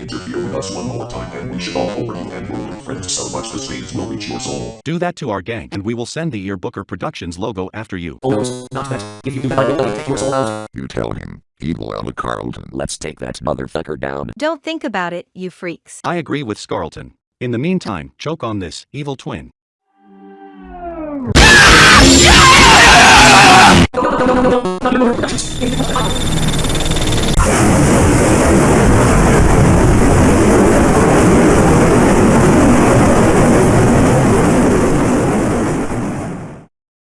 Interfere with us one more time and we should all over you and ruin your friends so much the stains will reach your soul. Do that to our gang and we will send the Ear Booker Productions logo after you. Oh no, not that. If you do that, I will take your soul out. You tell him, evil Ella Carlton. Let's take that motherfucker down. Don't think about it, you freaks. I agree with Scarlton. In the meantime, choke on this, evil twin.